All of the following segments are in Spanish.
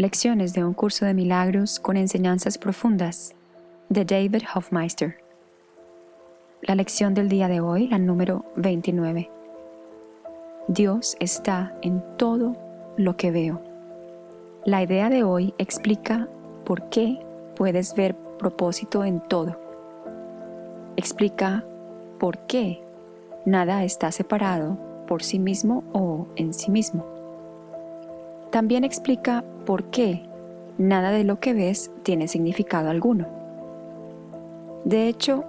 Lecciones de un curso de milagros con enseñanzas profundas de David Hofmeister. La lección del día de hoy, la número 29. Dios está en todo lo que veo. La idea de hoy explica por qué puedes ver propósito en todo. Explica por qué nada está separado por sí mismo o en sí mismo. También explica por qué nada de lo que ves tiene significado alguno. De hecho,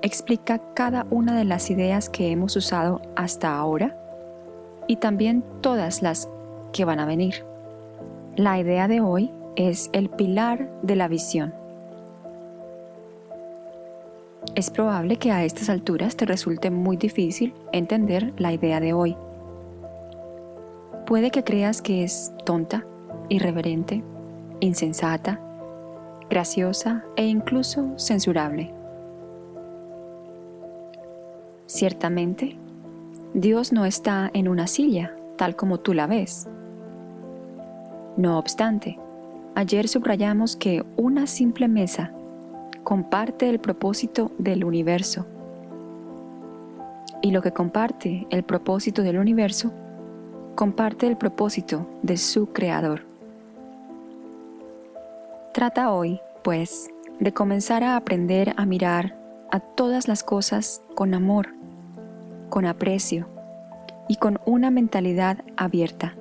explica cada una de las ideas que hemos usado hasta ahora y también todas las que van a venir. La idea de hoy es el pilar de la visión. Es probable que a estas alturas te resulte muy difícil entender la idea de hoy. Puede que creas que es tonta, irreverente, insensata, graciosa e incluso censurable. Ciertamente, Dios no está en una silla tal como tú la ves. No obstante, ayer subrayamos que una simple mesa comparte el propósito del universo. Y lo que comparte el propósito del universo, comparte el propósito de su creador. Trata hoy, pues, de comenzar a aprender a mirar a todas las cosas con amor, con aprecio y con una mentalidad abierta.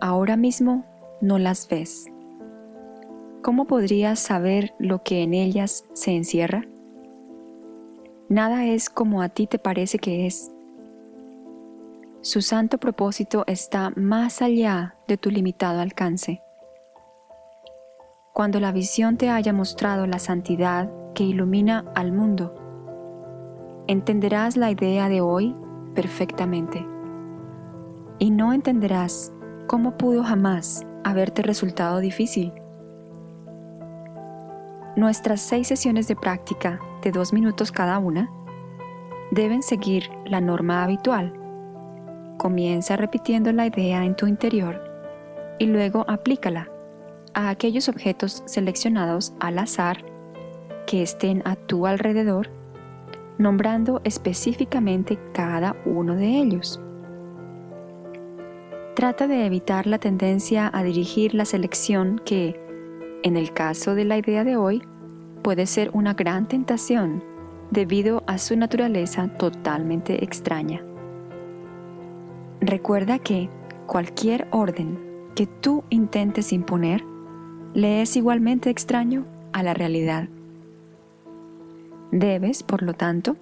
Ahora mismo no las ves ¿cómo podrías saber lo que en ellas se encierra? Nada es como a ti te parece que es. Su santo propósito está más allá de tu limitado alcance. Cuando la visión te haya mostrado la santidad que ilumina al mundo, entenderás la idea de hoy perfectamente. Y no entenderás cómo pudo jamás haberte resultado difícil. Nuestras seis sesiones de práctica de dos minutos cada una deben seguir la norma habitual. Comienza repitiendo la idea en tu interior y luego aplícala a aquellos objetos seleccionados al azar que estén a tu alrededor, nombrando específicamente cada uno de ellos. Trata de evitar la tendencia a dirigir la selección que, en el caso de la idea de hoy, puede ser una gran tentación debido a su naturaleza totalmente extraña. Recuerda que cualquier orden que tú intentes imponer le es igualmente extraño a la realidad. Debes, por lo tanto,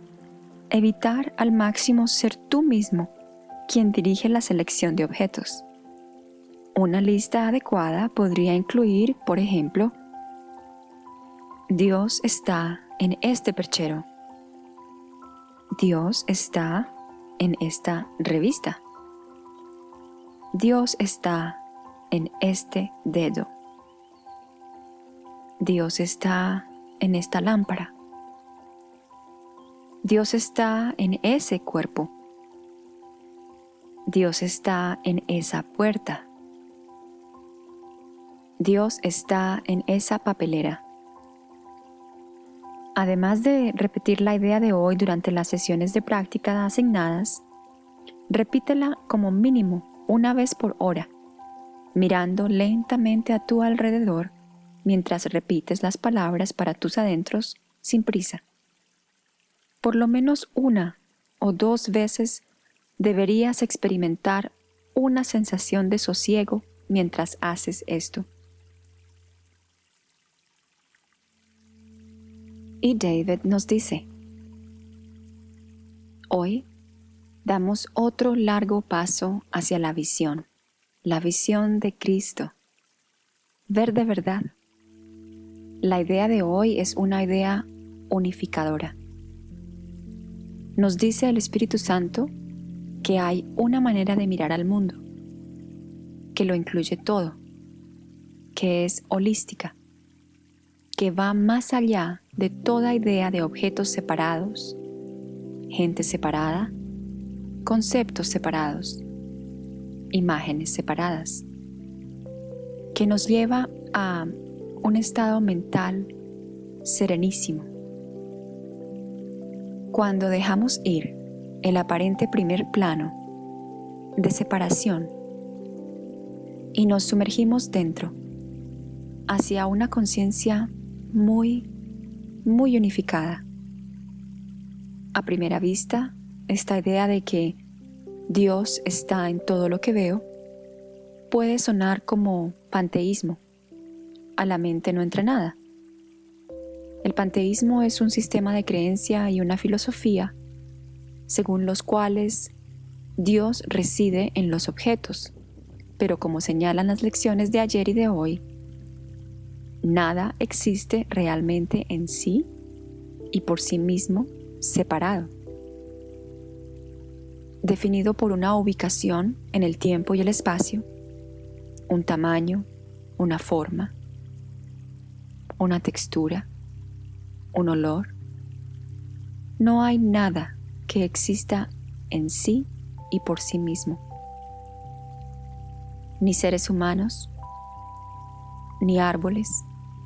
evitar al máximo ser tú mismo quien dirige la selección de objetos. Una lista adecuada podría incluir, por ejemplo, Dios está en este perchero. Dios está en esta revista. Dios está en este dedo. Dios está en esta lámpara. Dios está en ese cuerpo. Dios está en esa puerta. Dios está en esa papelera. Además de repetir la idea de hoy durante las sesiones de práctica asignadas, repítela como mínimo una vez por hora, mirando lentamente a tu alrededor mientras repites las palabras para tus adentros sin prisa. Por lo menos una o dos veces deberías experimentar una sensación de sosiego mientras haces esto. Y David nos dice, Hoy damos otro largo paso hacia la visión, la visión de Cristo. Ver de verdad. La idea de hoy es una idea unificadora. Nos dice el Espíritu Santo que hay una manera de mirar al mundo, que lo incluye todo, que es holística, que va más allá de toda idea de objetos separados, gente separada, conceptos separados, imágenes separadas, que nos lleva a un estado mental serenísimo. Cuando dejamos ir el aparente primer plano de separación y nos sumergimos dentro hacia una conciencia muy, muy unificada. A primera vista, esta idea de que Dios está en todo lo que veo puede sonar como panteísmo. A la mente no entra nada. El panteísmo es un sistema de creencia y una filosofía según los cuales Dios reside en los objetos, pero como señalan las lecciones de ayer y de hoy, nada existe realmente en sí y por sí mismo separado, definido por una ubicación en el tiempo y el espacio, un tamaño, una forma, una textura, un olor. No hay nada que exista en sí y por sí mismo. Ni seres humanos, ni árboles,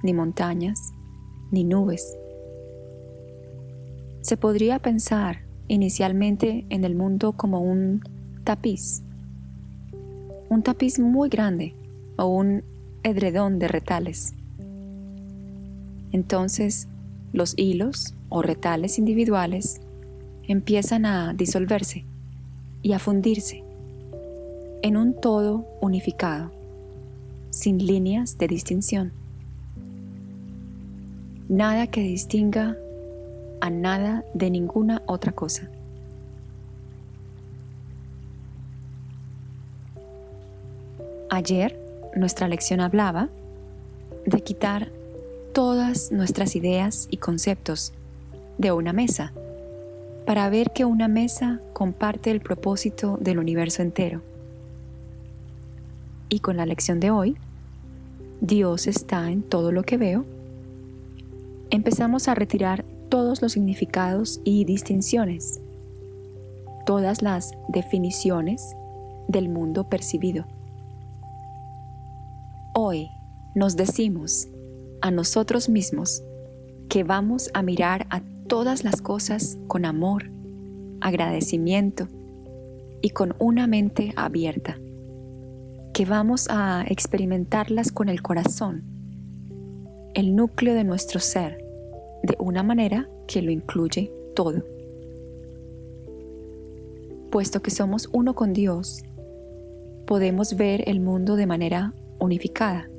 ni montañas, ni nubes. Se podría pensar inicialmente en el mundo como un tapiz, un tapiz muy grande o un edredón de retales. Entonces, los hilos o retales individuales empiezan a disolverse y a fundirse en un todo unificado, sin líneas de distinción. Nada que distinga a nada de ninguna otra cosa. Ayer nuestra lección hablaba de quitar todas nuestras ideas y conceptos de una mesa para ver que una mesa comparte el propósito del universo entero. Y con la lección de hoy, Dios está en todo lo que veo, empezamos a retirar todos los significados y distinciones, todas las definiciones del mundo percibido. Hoy nos decimos a nosotros mismos que vamos a mirar a todas las cosas con amor, agradecimiento y con una mente abierta, que vamos a experimentarlas con el corazón, el núcleo de nuestro ser, de una manera que lo incluye todo. Puesto que somos uno con Dios, podemos ver el mundo de manera unificada.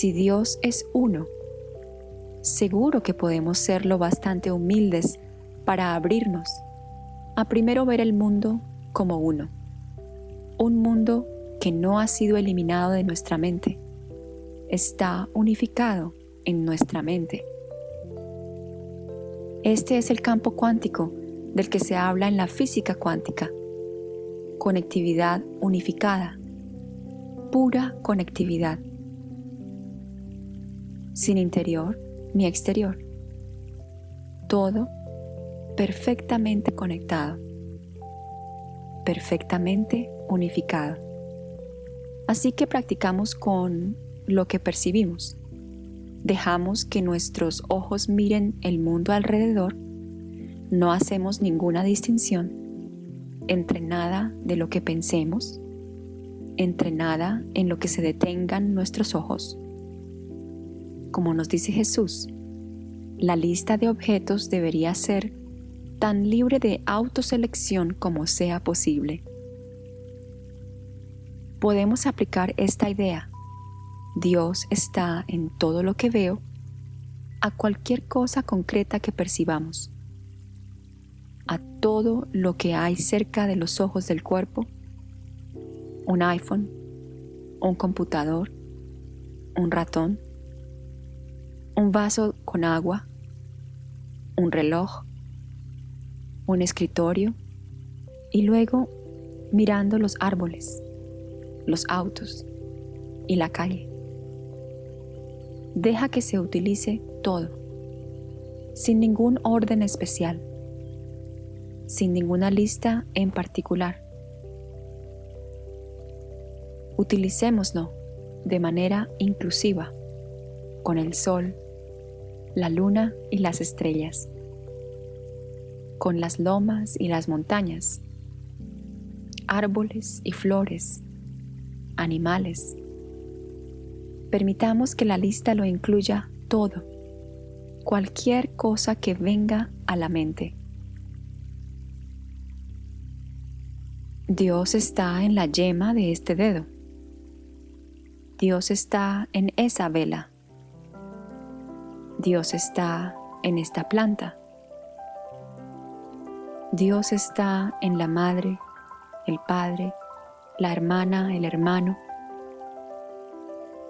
Si Dios es uno, seguro que podemos ser lo bastante humildes para abrirnos a primero ver el mundo como uno, un mundo que no ha sido eliminado de nuestra mente, está unificado en nuestra mente. Este es el campo cuántico del que se habla en la física cuántica, conectividad unificada, pura conectividad, sin interior ni exterior. Todo perfectamente conectado, perfectamente unificado. Así que practicamos con lo que percibimos. Dejamos que nuestros ojos miren el mundo alrededor. No hacemos ninguna distinción entre nada de lo que pensemos, entre nada en lo que se detengan nuestros ojos como nos dice Jesús, la lista de objetos debería ser tan libre de autoselección como sea posible. Podemos aplicar esta idea, Dios está en todo lo que veo, a cualquier cosa concreta que percibamos, a todo lo que hay cerca de los ojos del cuerpo, un iPhone, un computador, un ratón, un vaso con agua, un reloj, un escritorio y luego mirando los árboles, los autos y la calle. Deja que se utilice todo, sin ningún orden especial, sin ninguna lista en particular. Utilicémoslo de manera inclusiva con el sol, la luna y las estrellas, con las lomas y las montañas, árboles y flores, animales. Permitamos que la lista lo incluya todo, cualquier cosa que venga a la mente. Dios está en la yema de este dedo. Dios está en esa vela. Dios está en esta planta. Dios está en la madre, el padre, la hermana, el hermano.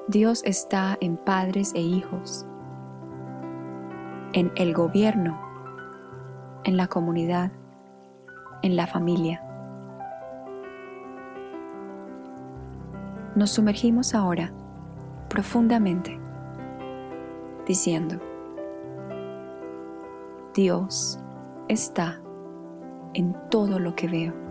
Dios está en padres e hijos, en el gobierno, en la comunidad, en la familia. Nos sumergimos ahora profundamente diciendo, Dios está en todo lo que veo.